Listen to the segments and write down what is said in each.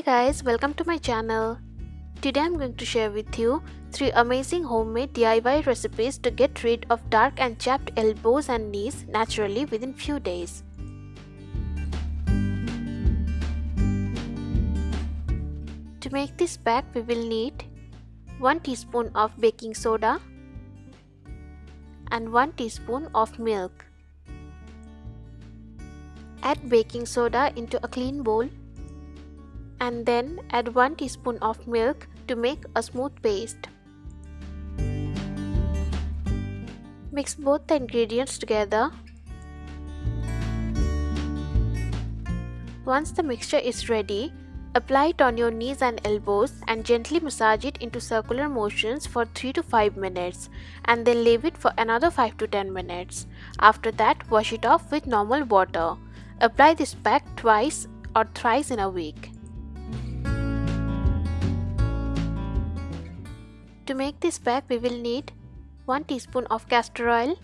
Hey guys, welcome to my channel. Today I'm going to share with you 3 amazing homemade DIY recipes to get rid of dark and chapped elbows and knees naturally within few days. To make this pack we will need 1 teaspoon of baking soda and 1 teaspoon of milk. Add baking soda into a clean bowl and then add 1 teaspoon of milk to make a smooth paste. Mix both the ingredients together. Once the mixture is ready, apply it on your knees and elbows and gently massage it into circular motions for 3 to 5 minutes and then leave it for another 5 to 10 minutes. After that, wash it off with normal water. Apply this pack twice or thrice in a week. To make this pack we will need 1 teaspoon of castor oil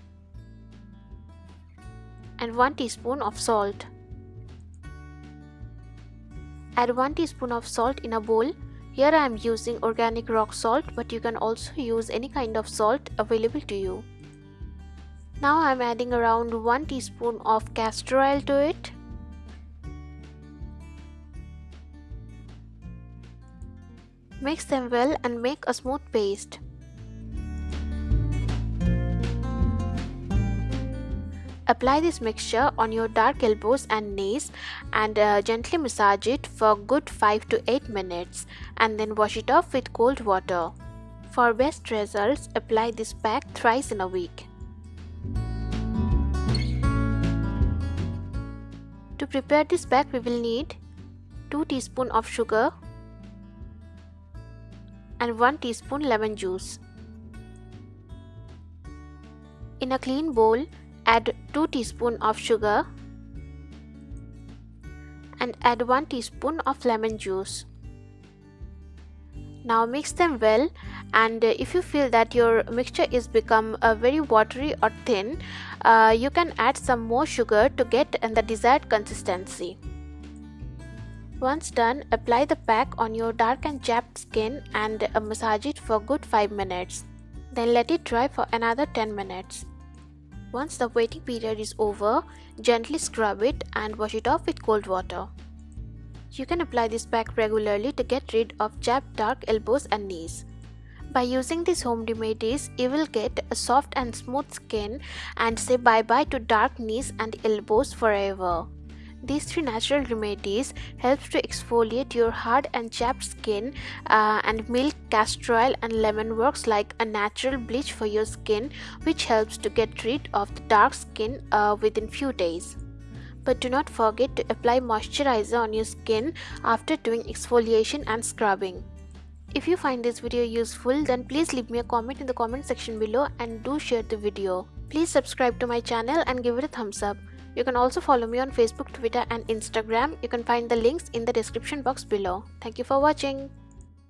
and 1 teaspoon of salt. Add 1 teaspoon of salt in a bowl. Here I am using organic rock salt but you can also use any kind of salt available to you. Now I am adding around 1 teaspoon of castor oil to it. Mix them well and make a smooth paste. Apply this mixture on your dark elbows and knees and uh, gently massage it for good 5 to 8 minutes and then wash it off with cold water. For best results, apply this pack thrice in a week. To prepare this pack, we will need 2 teaspoon of sugar and 1 teaspoon lemon juice. In a clean bowl, add 2 teaspoon of sugar and add 1 teaspoon of lemon juice. Now mix them well and if you feel that your mixture is become uh, very watery or thin, uh, you can add some more sugar to get the desired consistency. Once done, apply the pack on your dark and chapped skin and uh, massage it for good 5 minutes. Then let it dry for another 10 minutes. Once the waiting period is over, gently scrub it and wash it off with cold water. You can apply this pack regularly to get rid of chapped dark elbows and knees. By using these home remedies, you will get a soft and smooth skin and say bye bye to dark knees and elbows forever. These three natural remedies helps to exfoliate your hard and chapped skin uh, and milk, castor oil and lemon works like a natural bleach for your skin which helps to get rid of the dark skin uh, within few days. But do not forget to apply moisturizer on your skin after doing exfoliation and scrubbing. If you find this video useful then please leave me a comment in the comment section below and do share the video. Please subscribe to my channel and give it a thumbs up. You can also follow me on Facebook, Twitter and Instagram. You can find the links in the description box below. Thank you for watching.